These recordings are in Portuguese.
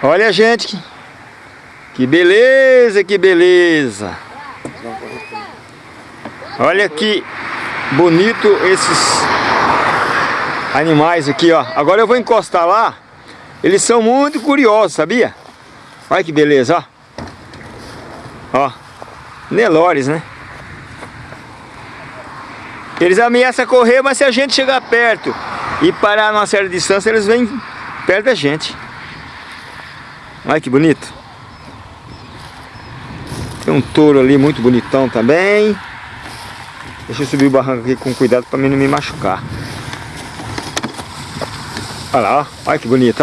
Olha, gente, que, beleza, que beleza. Olha que bonito esses animais aqui, ó. Agora eu vou encostar lá. Eles são muito curiosos, sabia? Olha que beleza, ó. Ó. Nelores, né? Eles ameaçam correr, mas se a gente chegar perto e parar numa certa distância, eles vêm perto da gente. Olha que bonito. Tem um touro ali muito bonitão também. Deixa eu subir o barranco aqui com cuidado para mim não me machucar. Olha lá, ó. Olha que bonito,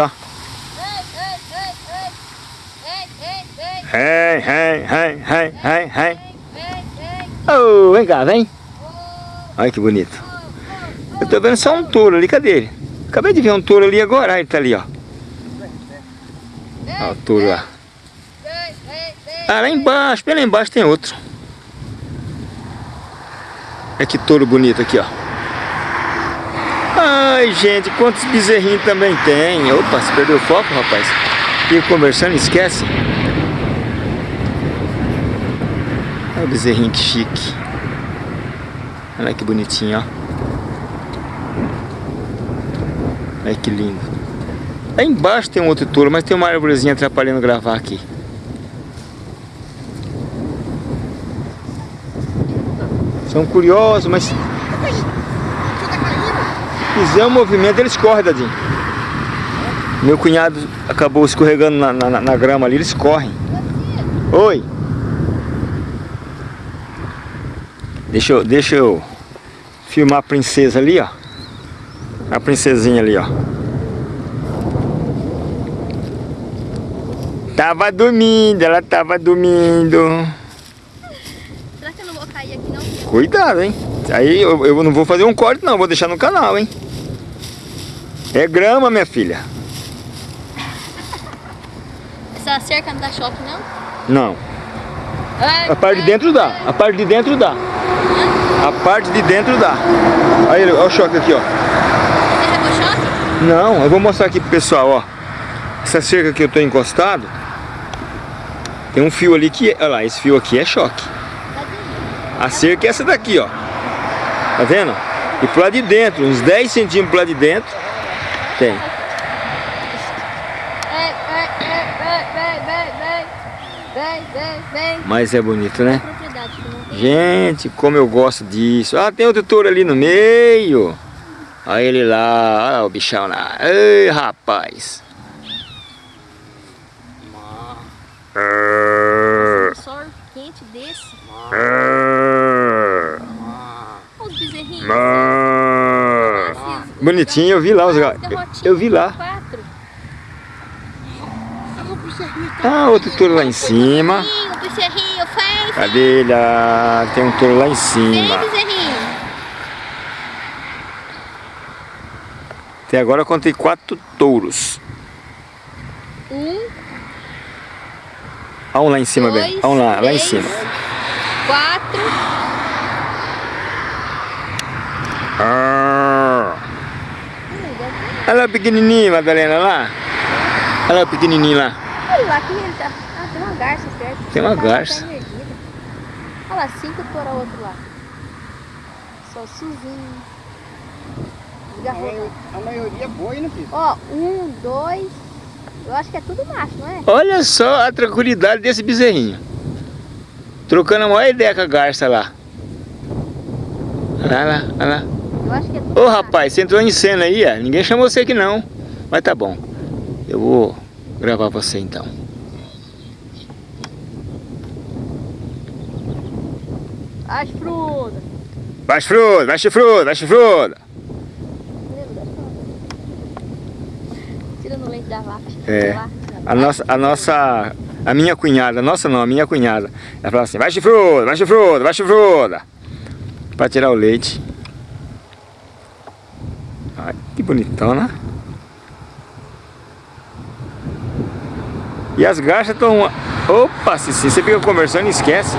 hey, hey, hey, hey, hey. Oh, vem cá, vem. Olha que bonito. Eu tô vendo só um touro ali, cadê ele? Acabei de ver um touro ali agora, ele tá ali, ó. O touro lá. Ah, lá embaixo, bem lá embaixo tem outro. Olha que touro bonito aqui, ó. Ai, gente, quantos bezerrinhos também tem. Opa, se perdeu o foco, rapaz. Fica conversando, esquece. Olha o bezerrinho que chique. Olha que bonitinho, ó. Olha que lindo. Lá embaixo tem um outro touro, mas tem uma árvorezinha atrapalhando gravar aqui. São curiosos, mas... Fizer um movimento, eles correm, Dadinho. Meu cunhado acabou escorregando na, na, na grama ali, eles correm. Oi. Deixa eu, deixa eu filmar a princesa ali, ó. A princesinha ali, ó. Tava dormindo, ela tava dormindo. Será que eu não vou cair aqui não? Cuidado, hein? Aí eu, eu não vou fazer um corte não, vou deixar no canal, hein? É grama, minha filha. Essa cerca não dá choque, não? Não. A parte de dentro dá. A parte de dentro dá. A parte de dentro dá. Aí, olha o choque aqui, ó. Você choque? Não, eu vou mostrar aqui pro pessoal, ó. Essa cerca que eu tô encostado, tem um fio ali que, olha lá, esse fio aqui é choque. A cerca é essa daqui, ó. Tá vendo? E pro lado de dentro, uns 10 centímetros pro lado de dentro, tem. Mas é bonito, né? Gente, como eu gosto disso. Ah, tem outro touro ali no meio. Olha ele lá, olha o bichão lá. Ei, rapaz. Um sol quente desse. Olha os bezerrinhos. Bonitinho, eu vi lá os gatos. Eu vi lá. Ah, outro touro lá em cima. Cadê ele? Ah, tem um touro lá em cima. Até agora eu contei quatro touros. Um, Olha um lá em cima, bem. Olha um lá, lá em cima. Quatro. Ah. Olha lá o pequenininho, Madalena, lá. Olha lá o pequenininho lá. Olha lá, que ele tá... Ah, tem uma garça perto. Tem uma Tá- garça. Olha lá, cinco touro ao outro lá. Só Suzinho. Desgarrou. A maioria é boi, né, filho? Ó, um, dois... Eu acho que é tudo macho, não é? Olha só a tranquilidade desse bezerrinho. Trocando a maior ideia com a garça lá. Olha lá, olha lá. Eu acho que é tudo Ô rapaz, você entrou em cena aí, ó. Ninguém chamou você aqui não. Mas tá bom. Eu vou gravar você então. As frutas. Vai chifrudo, vai chifrudo, vai chifrudo. Tira no leite da vaca. É. A nossa, a nossa, a minha cunhada, nossa não, a minha cunhada. Ela fala assim, vai chifrudo, vai chifrudo, vai chifrudo. Pra tirar o leite. Que bonitão, né? E as garças estão... Opa, se você fica conversando e esquece.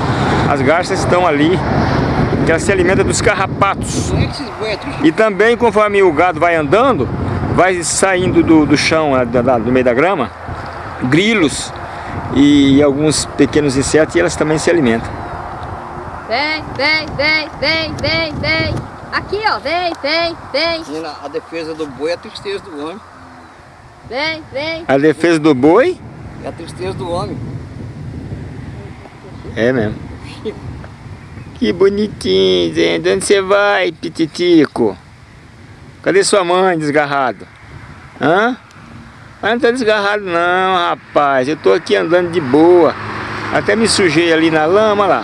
As garças estão ali. Que elas se alimentam dos carrapatos. E também, conforme o gado vai andando, vai saindo do, do chão, lá da- da- do meio da grama, grilos e alguns pequenos insetos e elas também se alimentam. Vem, vem, vem, vem, vem, vem. Aqui, ó, vem, vem, vem. Menina, a defesa do boi é a tristeza do homem. Vem, vem. A defesa do boi É a tristeza do homem. é mesmo. Que bonitinho, gente. Onde você vai, pititico? Cadê sua mãe, desgarrado? Hã? Mas não tá desgarrado não, rapaz. Eu tô aqui andando de boa. Até me sujei ali na lama lá.